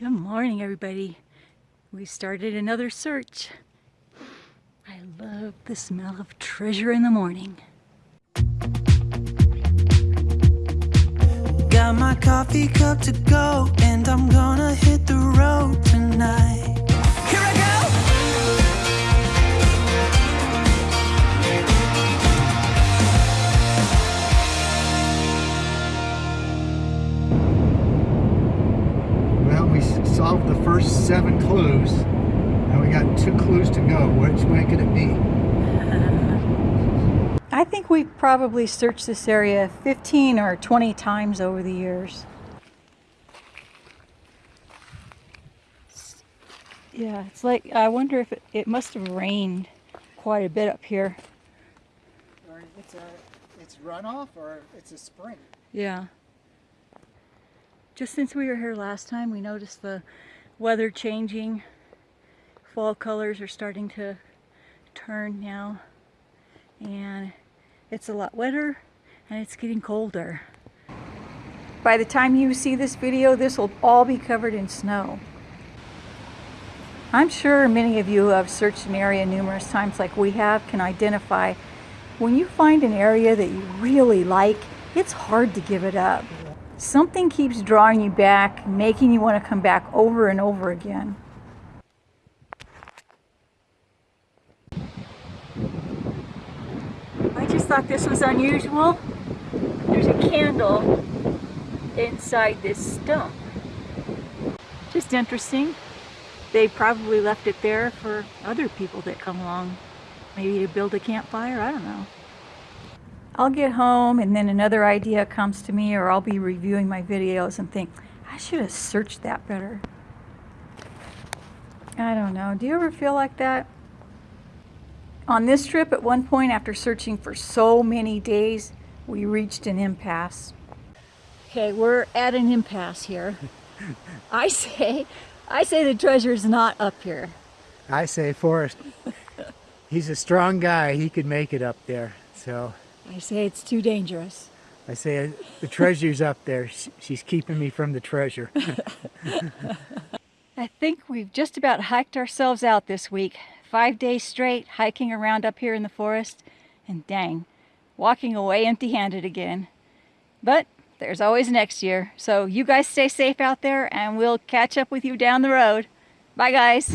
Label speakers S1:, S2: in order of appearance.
S1: Good morning, everybody. We started another search. I love the smell of treasure in the morning.
S2: Got my coffee cup to go, and I'm gonna
S3: solved the first seven clues, and we got two clues to go. Which way could it be?
S1: I think we've probably searched this area 15 or 20 times over the years. Yeah, it's like, I wonder if it, it must have rained quite a bit up here.
S3: Or it's a it's runoff, or it's a spring.
S1: Yeah. Just since we were here last time, we noticed the weather changing. Fall colors are starting to turn now. And it's a lot wetter and it's getting colder. By the time you see this video, this will all be covered in snow. I'm sure many of you who have searched an area numerous times like we have can identify when you find an area that you really like, it's hard to give it up. Something keeps drawing you back, making you want to come back over and over again. I just thought this was unusual. There's a candle inside this stump. Just interesting. They probably left it there for other people that come along. Maybe to build a campfire, I don't know. I'll get home and then another idea comes to me or I'll be reviewing my videos and think, I should have searched that better. I don't know. Do you ever feel like that? On this trip, at one point, after searching for so many days, we reached an impasse. Okay, we're at an impasse here. I say, I say the treasure is not up here.
S3: I say Forrest. He's a strong guy. He could make it up there. So
S1: I say it's too dangerous.
S3: I say uh, the treasure's up there. She's keeping me from the treasure.
S1: I think we've just about hiked ourselves out this week. Five days straight hiking around up here in the forest, and dang, walking away empty handed again. But there's always next year, so you guys stay safe out there, and we'll catch up with you down the road. Bye, guys.